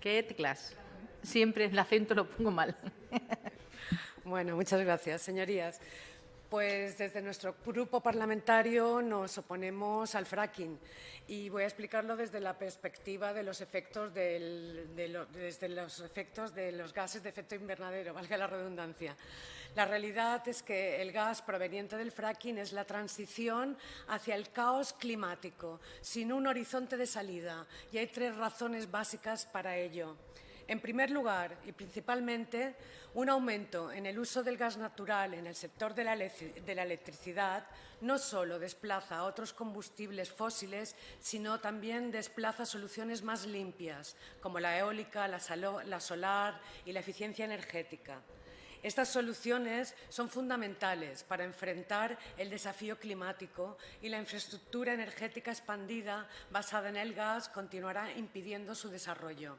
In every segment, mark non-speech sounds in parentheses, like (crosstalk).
¿Qué teclas? Siempre el acento lo pongo mal. Bueno, muchas gracias, señorías. Pues desde nuestro grupo parlamentario nos oponemos al fracking y voy a explicarlo desde la perspectiva de los efectos, de desde los efectos de los gases de efecto invernadero, (laughs) valga la redundancia. La realidad es que el gas proveniente del fracking es la transición hacia el caos climático, sin un horizonte de salida, y hay tres razones básicas para ello. En primer lugar, y principalmente, un aumento en el uso del gas natural en el sector de la, electricidad no solo desplaza a otros combustibles fósiles, sino también desplaza soluciones más limpias, como la eólica, la solar y la eficiencia energética. Estas soluciones son fundamentales para enfrentar el desafío climático y la infraestructura energética expandida basada en el gas continuará impidiendo su desarrollo.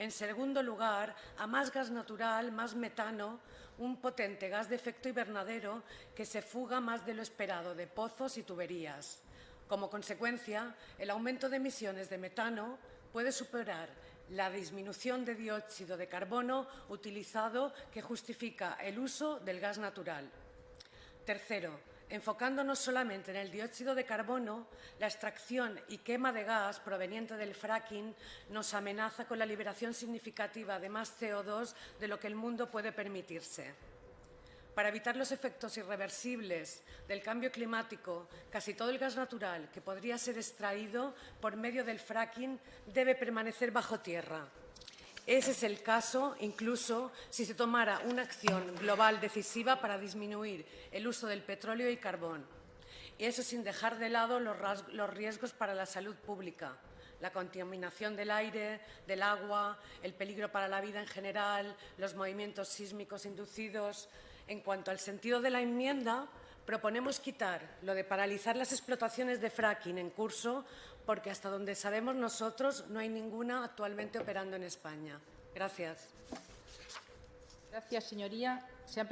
En segundo lugar, a más gas natural, más metano, un potente gas de efecto invernadero que se fuga más de lo esperado de pozos y tuberías. Como consecuencia, el aumento de emisiones de metano puede superar la disminución de dióxido de carbono utilizado que justifica el uso del gas natural. Tercero, enfocándonos solamente en el dióxido de carbono, la extracción y quema de gas proveniente del fracking nos amenaza con la liberación significativa de más CO2 de lo que el mundo puede permitirse. Para evitar los efectos irreversibles del cambio climático, casi todo el gas natural que podría ser extraído por medio del fracking debe permanecer bajo tierra. Ese es el caso incluso si se tomara una acción global decisiva para disminuir el uso del petróleo y carbón. Y eso sin dejar de lado los, riesgos para la salud pública, la contaminación del aire, del agua, el peligro para la vida en general, los movimientos sísmicos inducidos. En cuanto al sentido de la enmienda, proponemos quitar lo de paralizar las explotaciones de fracking en curso porque hasta donde sabemos nosotros no hay ninguna actualmente operando en España. Gracias. Gracias, señoría. Se han